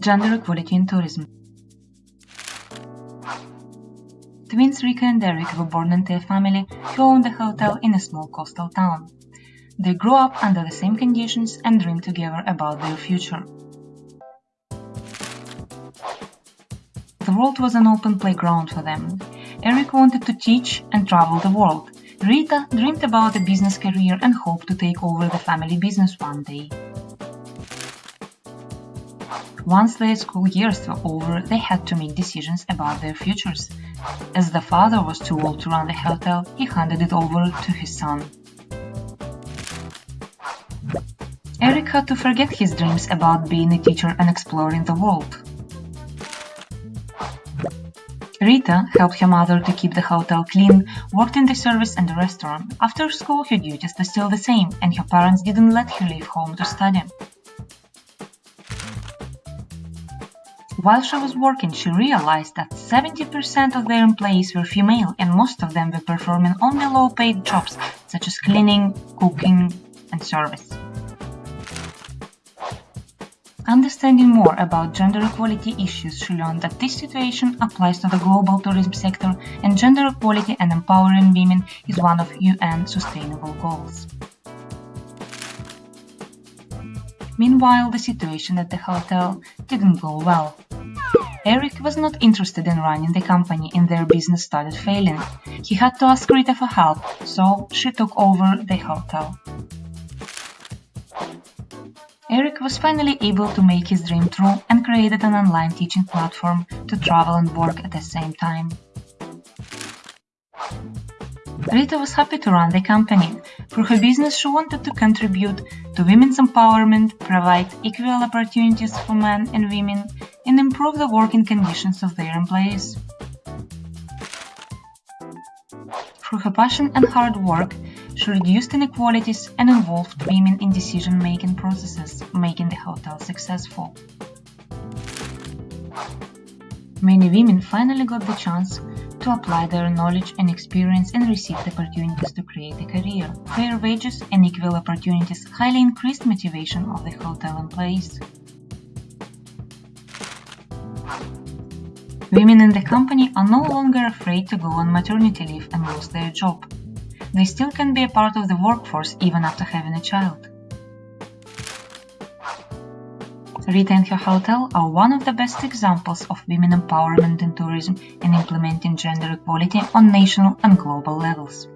Gender equality in tourism. Twins Rita and Eric were born into a family who owned a hotel in a small coastal town. They grew up under the same conditions and dreamed together about their future. The world was an open playground for them. Eric wanted to teach and travel the world. Rita dreamed about a business career and hoped to take over the family business one day. Once their school years were over, they had to make decisions about their futures. As the father was too old to run the hotel, he handed it over to his son. Eric had to forget his dreams about being a teacher and exploring the world. Rita helped her mother to keep the hotel clean, worked in the service and the restaurant. After school, her duties were still the same, and her parents didn't let her leave home to study. While she was working, she realized that 70% of their employees were female and most of them were performing only low-paid jobs such as cleaning, cooking, and service. Understanding more about gender equality issues, she learned that this situation applies to the global tourism sector and gender equality and empowering women is one of UN sustainable goals. Meanwhile, the situation at the hotel didn't go well. Eric was not interested in running the company and their business started failing. He had to ask Rita for help, so she took over the hotel. Eric was finally able to make his dream true and created an online teaching platform to travel and work at the same time. Rita was happy to run the company. For her business, she wanted to contribute to women's empowerment, provide equal opportunities for men and women, and improve the working conditions of their employees. Through her passion and hard work, she reduced inequalities and involved women in decision-making processes, making the hotel successful. Many women finally got the chance to apply their knowledge and experience and received opportunities to create a career. Fair wages and equal opportunities highly increased motivation of the hotel employees. Women in the company are no longer afraid to go on maternity leave and lose their job they still can be a part of the workforce even after having a child. Rita and her hotel are one of the best examples of women empowerment in tourism and implementing gender equality on national and global levels.